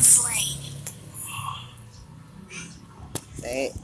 slain. เ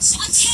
Launch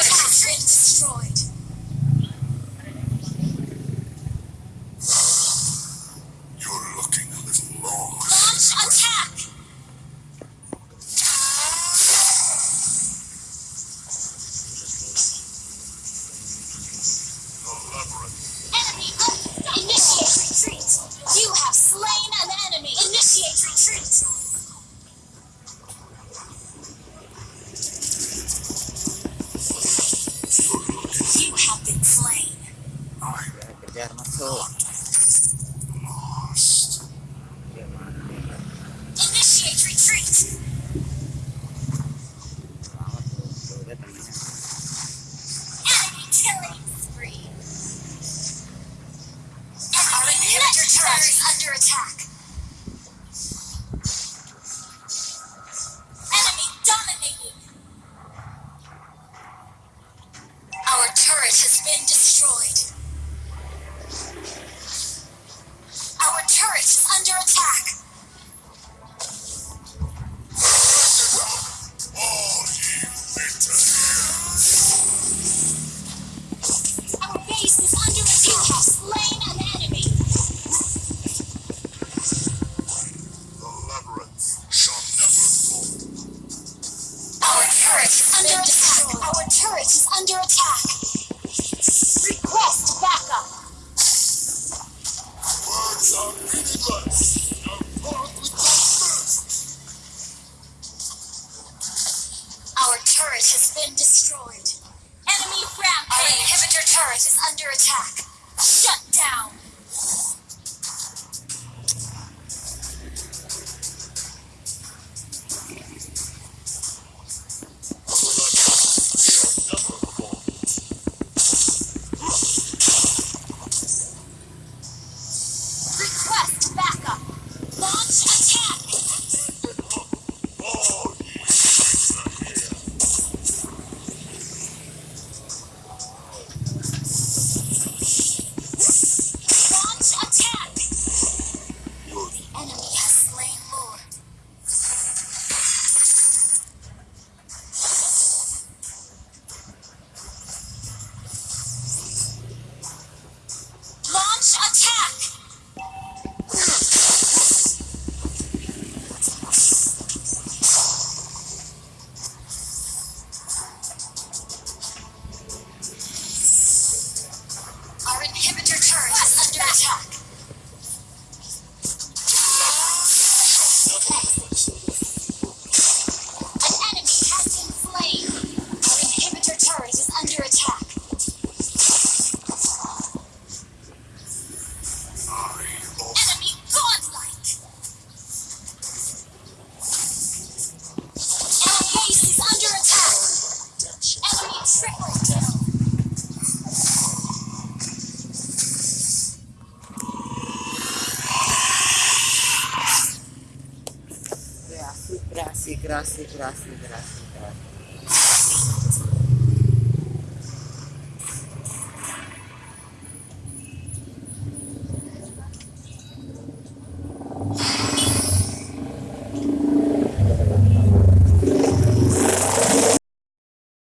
destroyed. Kejar under attack. gracias, gracias, gracias.